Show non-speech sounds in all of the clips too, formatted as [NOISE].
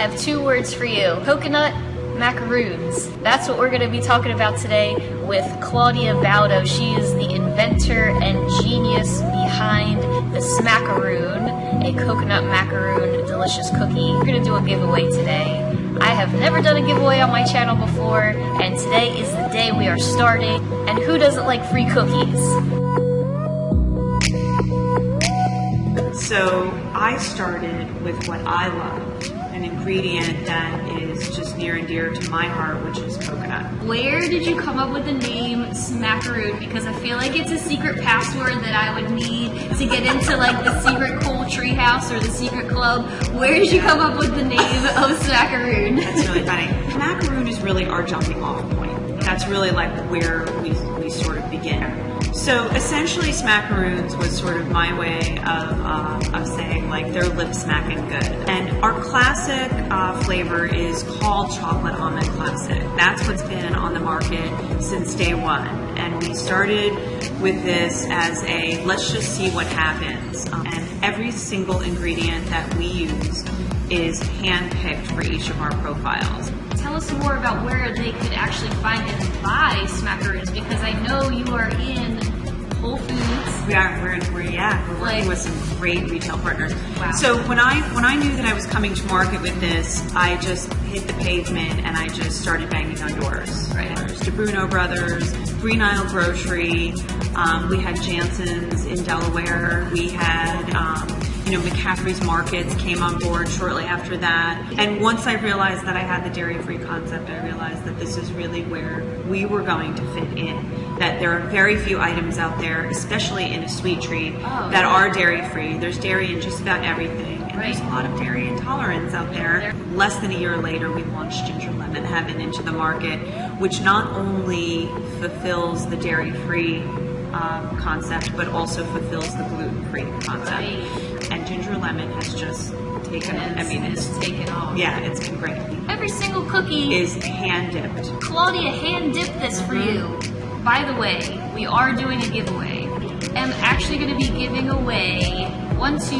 I have two words for you. Coconut macaroons. That's what we're going to be talking about today with Claudia Baldo. She is the inventor and genius behind the Smackaroon, a coconut macaroon delicious cookie. We're going to do a giveaway today. I have never done a giveaway on my channel before, and today is the day we are starting. And who doesn't like free cookies? So I started with what I love, an ingredient that is just near and dear to my heart, which is coconut. Where did you come up with the name Smackaroon? Because I feel like it's a secret password that I would need to get into like the secret cool treehouse or the secret club. Where did you come up with the name of Smackaroon? That's really funny. Macaroon is really our jumping off point. That's really like where we, we sort of begin. So essentially, smackaroons was sort of my way of, uh, of saying like they're lip smacking good. And our classic uh, flavor is called chocolate almond classic. That's what's been on the market since day one. And we started with this as a let's just see what happens. Um, and every single ingredient that we use is handpicked for each of our profiles tell us more about where they could actually find and buy smackaroons because I know you are in Whole Foods. We are. We're, we're yeah. We're working Like- with some great retail partners. Wow. So when I when I knew that I was coming to market with this, I just hit the pavement and I just started banging on doors. Right. There's Di Bruno Brothers, Green Aisle Grocery. Um, we had Janssen's in Delaware. We had. Um, you know, McCaffrey's Markets came on board shortly after that. And once I realized that I had the dairy free concept, I realized that this is really where we were going to fit in. That there are very few items out there, especially in a sweet treat, Oh, that yeah. are dairy free. There's dairy in just about everything. And there's a lot of dairy intolerance out there. Less than a year later, we launched Ginger Lemon Heaven into the market, which not only fulfills the dairy free um, concept, but also fulfills the gluten free concept. Right. And Ginger Lemon has just taken, I mean, it's, taken off. yeah, it's been great. Every single cookie Is hand dipped. Claudia hand dipped this for mm-hmm. you. By the way, we are doing a giveaway. I'm actually going to be giving away one, two,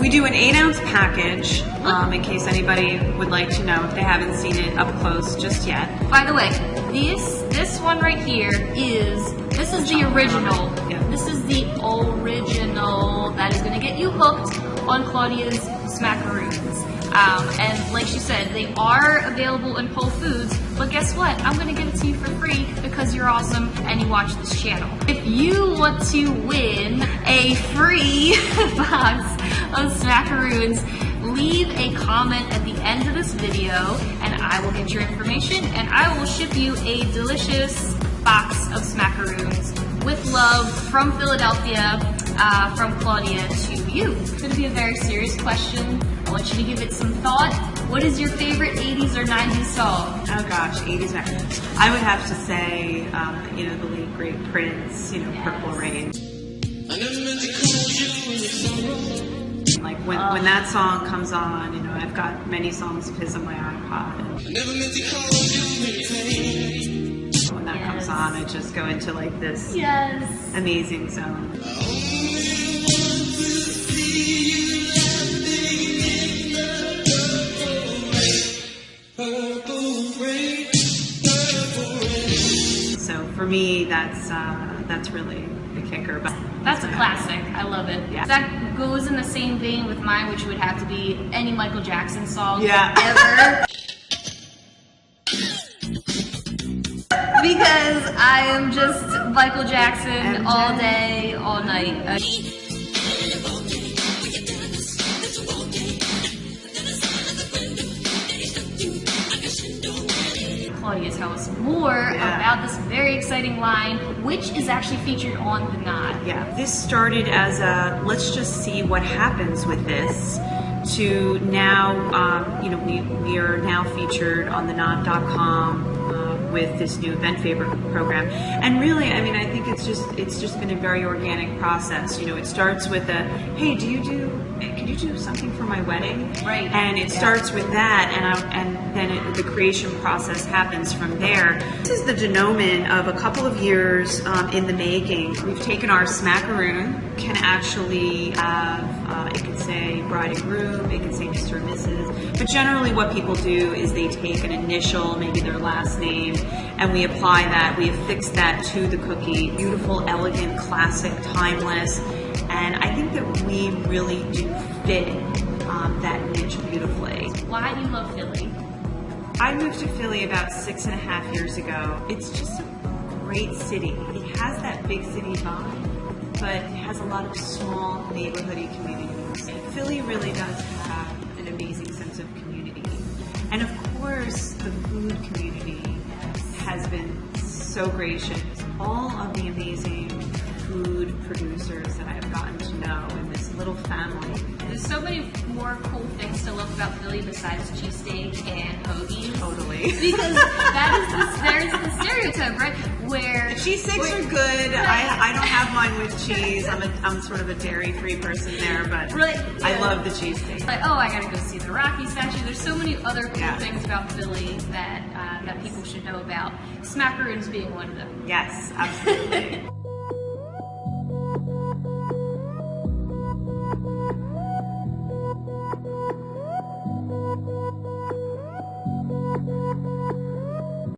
We do an eight ounce package, um, in case anybody would like to know if they haven't seen it up close just yet. By the way, this this one right here is this is the original. Yeah. This is the original that is going to get you hooked on Claudia's smackaroons. Um, and like she said, they are available in Whole Foods. But guess what? I'm going to give it to you for free because you're awesome and you watch this channel. If you want to win a free [LAUGHS] box of smackaroons, leave a comment at the end of this video and I will get your information and I will ship you a delicious box of smackaroons with love from Philadelphia, uh, from Claudia to you. It's going to be a very serious question. I want you to give it some thought. What is your favorite 80s or 90s song? Oh gosh, 80s back. I would have to say, um, you know, the late great Prince, you know, Purple Rain. Like when, when that song comes on, you know, I've got many songs of his on my iPod. And when that comes on, I just go into like this Yes. amazing zone. So for me, that's uh, that's really the kicker. But That's a classic. I love it. Yeah. That goes in the same vein with mine, which would have to be any Michael Jackson song Yeah. ever. [LAUGHS] because I am just Michael Jackson MJ. all day, all night. Claudia, tell us more Yeah. about this very exciting line, which is actually featured on the Knot. Yeah, this started as a let's just see what happens with this to now, um, you know, we, we are now featured on the knot.com, uh, with this new event favor program. And really, I mean, I think it's just it's just been a very organic process. You know, it starts with a hey, do you do can you do something for my wedding? Right. And it Yeah. starts with that, and I, and then it, the creation process happens from there. This is the denouement of a couple of years um, in the making. We've taken our smackaroon, can actually have uh, it could say bride and groom, it could say Mr. and Mrs. But generally, what people do is they take an initial, maybe their last name, and we apply that. We affix that to the cookie. Beautiful, elegant, classic, timeless. And I think that we really do fit um, that niche beautifully. Why do you love Philly? I moved to Philly about six and a half years ago. It's just a great city. It has that big city vibe, but it has a lot of small neighborhoody communities. Philly really does have an amazing sense of community. And of course, the food community has been so gracious. All of the amazing food producers that I have gotten to know in this little family. There's so many more cool things to love about Philly besides cheesesteak and hoagies. Totally. Because [LAUGHS] that is the, there's the stereotype, right? Where Cheese steaks where- are good. I, I don't have mine with cheese. I'm, a, I'm sort of a dairy free person there, but Right, I love the cheesesteak. like, oh, I gotta go see the Rocky statue. There's so many other cool Yeah. things about Philly that uh, that people should know about. Smackaroons being one of them. Yes, absolutely. [LAUGHS]